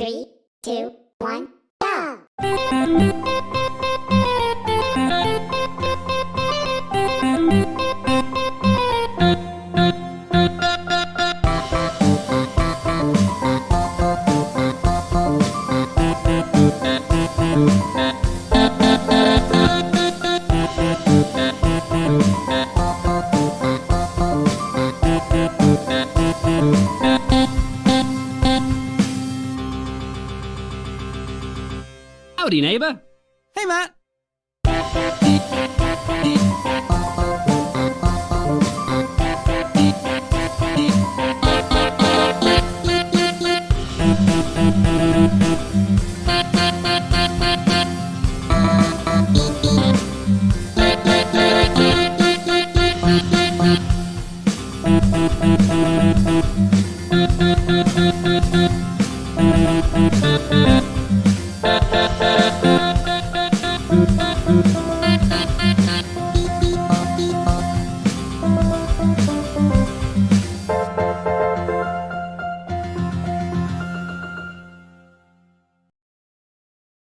Three, two, one, Howdy, neighbor. Hey, Matt. Thank you. Thank you.